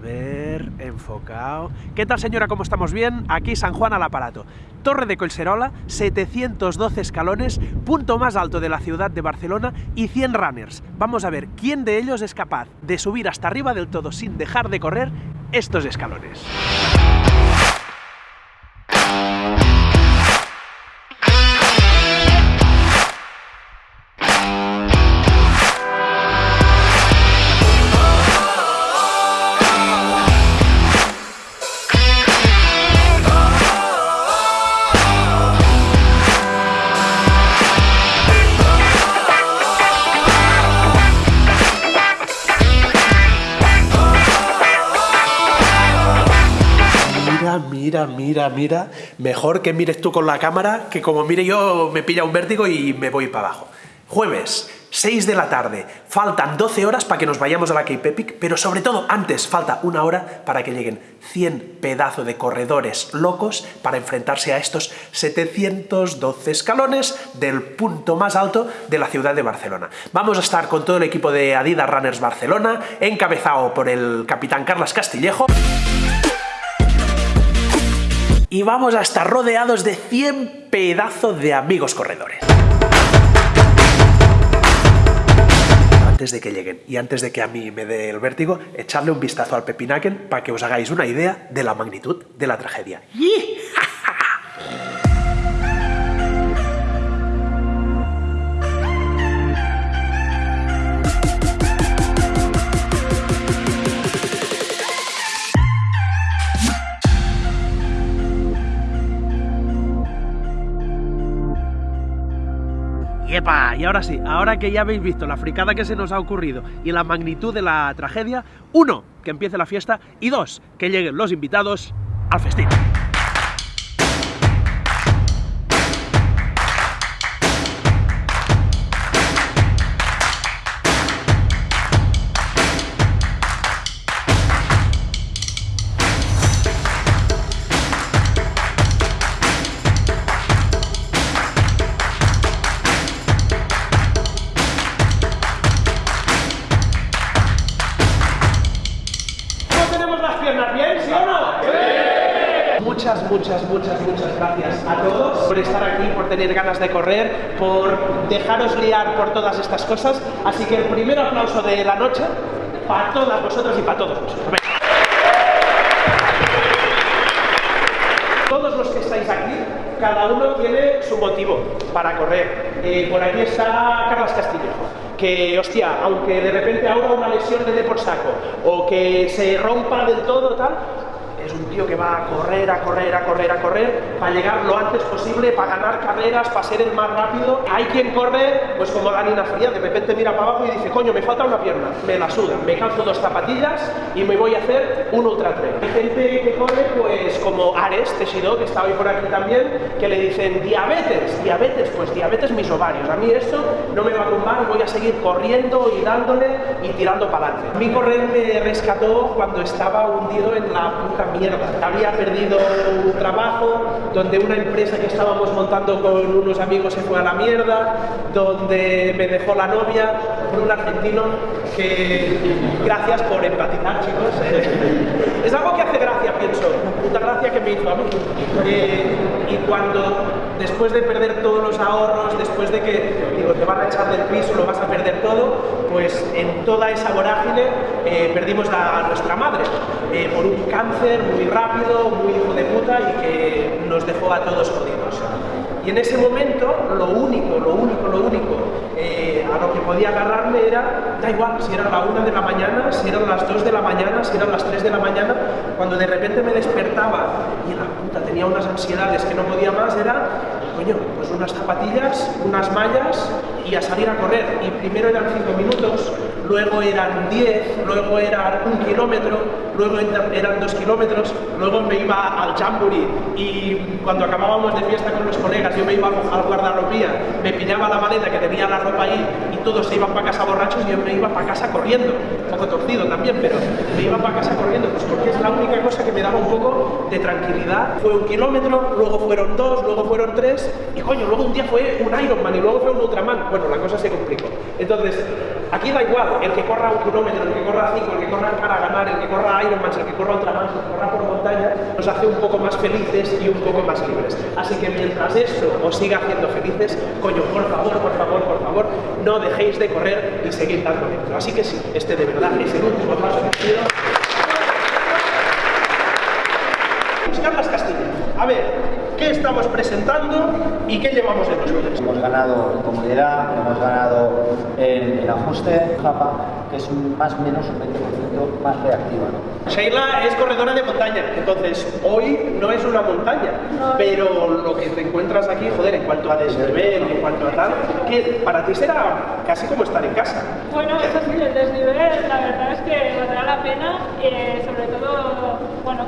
ver, enfocado. ¿Qué tal señora? ¿Cómo estamos bien? Aquí San Juan al aparato. Torre de Colserola, 712 escalones, punto más alto de la ciudad de Barcelona y 100 runners. Vamos a ver quién de ellos es capaz de subir hasta arriba del todo sin dejar de correr estos escalones. Mira, mira, mira. Mejor que mires tú con la cámara, que como mire yo me pilla un vértigo y me voy para abajo. Jueves, 6 de la tarde. Faltan 12 horas para que nos vayamos a la Cape Epic, pero sobre todo antes falta una hora para que lleguen 100 pedazos de corredores locos para enfrentarse a estos 712 escalones del punto más alto de la ciudad de Barcelona. Vamos a estar con todo el equipo de Adidas Runners Barcelona, encabezado por el capitán Carlos Castillejo y vamos a estar rodeados de 100 pedazos de amigos corredores. Antes de que lleguen y antes de que a mí me dé el vértigo, echarle un vistazo al Pepinaken para que os hagáis una idea de la magnitud de la tragedia. Y ahora sí, ahora que ya habéis visto la fricada que se nos ha ocurrido y la magnitud de la tragedia, uno, que empiece la fiesta y dos, que lleguen los invitados al festín. Muchas, muchas, muchas, muchas gracias a todos por estar aquí, por tener ganas de correr, por dejaros liar por todas estas cosas. Así que el primer aplauso de la noche para todas vosotros y para todos vosotros. Todos los que estáis aquí, cada uno tiene su motivo para correr. Eh, por aquí está Carlos Castillo que, hostia, aunque de repente ahora una lesión le dé por saco, o que se rompa del todo, tal, es un tío que va a correr, a correr, a correr, a correr, para llegar lo antes posible, para ganar carreras, para ser el más rápido. Hay quien corre, pues como Dani Fría, de repente mira para abajo y dice, coño, me falta una pierna, me la suda, me calzo dos zapatillas y me voy a hacer un ultra trail. Hay gente que corre, pues como Ares Tesido, que está hoy por aquí también, que le dicen, diabetes, diabetes, pues diabetes mis ovarios. A mí esto no me va a tumbar, voy a seguir corriendo y dándole y tirando para adelante. Mi correr me rescató cuando estaba hundido en la puta Había perdido un trabajo, donde una empresa que estábamos montando con unos amigos se fue a la mierda, donde me dejó la novia, por un argentino que... Gracias por empatizar, chicos. Es algo que hace pienso. Puta gracia que me hizo a mí. Eh, y cuando, después de perder todos los ahorros, después de que digo, te van a echar del piso, lo vas a perder todo, pues en toda esa vorágine eh, perdimos a, nuestra madre eh, por un cáncer muy rápido, muy hijo de puta y que nos dejó a todos jodidos. Y en ese momento, lo único, lo único, lo único eh, a lo que podía agarrarme era, da igual, si era la una de la mañana, si eran las 2 de la mañana, si eran las 3 de la mañana, cuando de repente me despertaba y la puta tenía unas ansiedades que no podía más, era, coño, pues unas zapatillas, unas mallas y a salir a correr. Y primero eran 5 minutos, luego eran 10, luego era un kilómetro, luego eran 2 kilómetros, luego me iba al Jamboree y cuando acabábamos de fiesta con los colegas yo me iba al guardarropía, me pillaba la maleta que tenía la ropa ahí y todos se iban para casa borrachos y yo me iba para casa corriendo, un poco torcido también, pero me iba para casa corriendo, pues cosa que me daba un poco de tranquilidad. Fue un kilómetro, luego fueron dos, luego fueron tres y coño, luego un día fue un Ironman y luego fue un Ultraman. Bueno, la cosa se complicó. Entonces, Aquí da igual, el que corra un kilómetro, el que corra 5, el que corra para ganar, el que corra Ironman, el que corra ultraman, el que corra por montaña, nos hace un poco más felices y un poco más libres. Así que mientras esto os siga haciendo felices, coño, por favor, por favor, por favor, no dejéis de correr y seguir dando dentro. Así que sí, este de verdad es el último paso que quiero. A ver, ¿qué estamos presentando y qué llevamos de nosotros? Hemos ganado en comodidad, hemos ganado en el ajuste, Japa, que es un más o menos un 20% más reactiva. ¿no? Sheila es corredora de montaña, entonces hoy no es una montaña, pero lo que te encuentras aquí, joder, en cuanto a desnivel, en cuanto a tal, que para ti será casi como estar en casa. Bueno, eso sí, el desnivel, la verdad es que valdrá la pena, eh, sobre todo, bueno,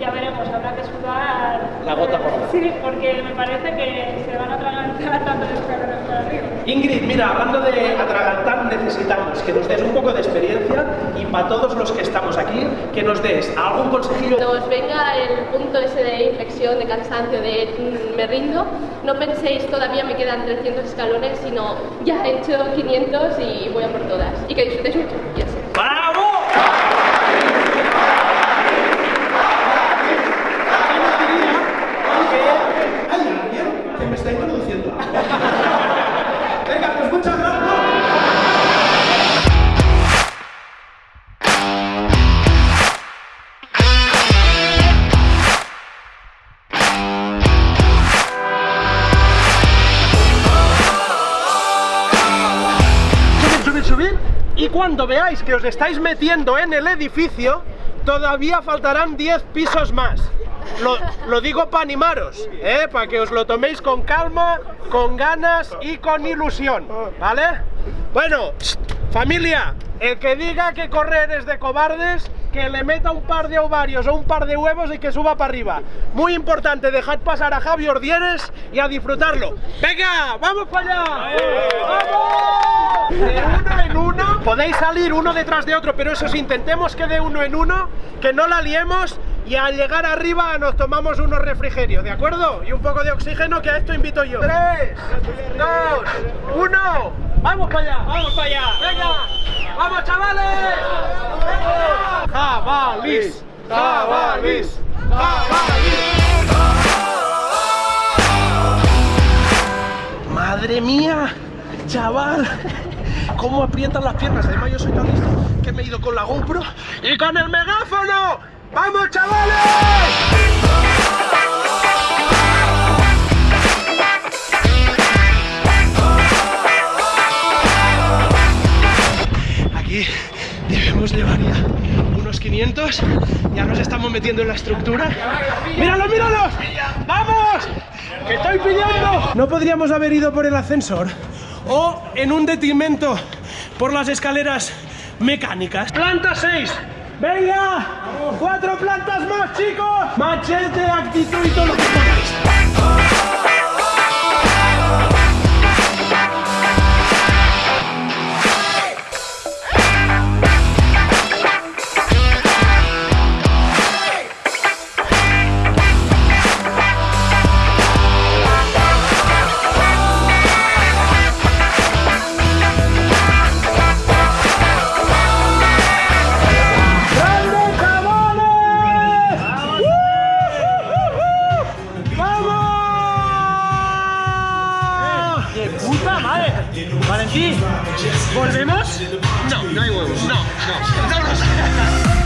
ya veremos, habrá que sudar. La gota por gota. Sí, porque me parece que se van a atragantar tanto los escalones para arriba. Ingrid, mira, hablando de atragantar, necesitamos que nos des un poco de experiencia y para todos los que estamos aquí, que nos des algún consejillo. Cuando os venga el punto ese de inflexión, de cansancio, de mm, me rindo, no penséis todavía me quedan 300 escalones, sino ya he hecho 500 y voy a por todas. Y que disfrutéis mucho. Cuando veáis que os estáis metiendo en el edificio, todavía faltarán 10 pisos más. Lo, digo para animaros, ¿eh? para que os lo toméis con calma, con ganas y con ilusión, ¿vale? Bueno, familia, el que diga que correr es de cobardes, que le meta un par de ovarios o un par de huevos y que suba para arriba. Muy importante, dejad pasar a Javi Ordieres y a disfrutarlo. ¡Venga, vamos para allá! ¡Vamos! De uno en uno, podéis salir uno detrás de otro, pero eso sí, intentemos que de uno en uno, que no la liemos y al llegar arriba nos tomamos unos refrigerios, ¿de acuerdo? Y un poco de oxígeno, que a esto invito yo. ¡Tres, dos, uno! ¡Vamos para allá! ¡Vamos para allá! ¡Venga! ¡Vamos, chavales! ¡Jabalís! ¡Jabalís! ¡Jabalís! ¡Madre mía! ¡Chaval! ¿Cómo aprietan las piernas? Además yo soy tan listo que me he ido con la GoPro y con el megáfono. ¡Vamos, chavales! Unos 500. Ya nos estamos metiendo en la estructura. ¡Míralos, míralos! ¡Vamos! ¡Que estoy pillando! No podríamos haber ido por el ascensor o en un detrimento por las escaleras mecánicas. Planta 6. ¡Venga! ¡Cuatro plantas más, chicos! Machete, actitud y todo lo que podáis. Puta madre! Valentín, ¿volvemos? No, no hay huevos. No, no. ¡Vámonos!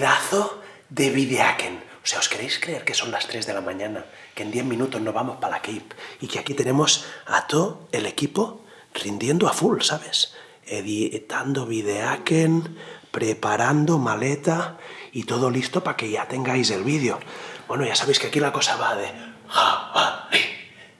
pedazo de videaken. O sea, ¿os queréis creer que son las 3 de la mañana, que en 10 minutos nos vamos para la Cape y que aquí tenemos a todo el equipo rindiendo a full, ¿sabes? Editando videaken, preparando maleta y todo listo para que ya tengáis el vídeo. Bueno, ya sabéis que aquí la cosa va de jabalí,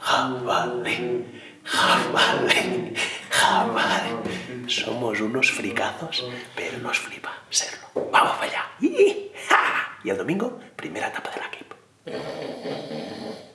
jabalí, jabalí, jabalí. Somos unos fricazos, pero nos flipa serlo. ¡Vamos para allá! Y el domingo, primera etapa de la equipo.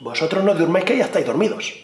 Vosotros no durmáis que ya estáis dormidos.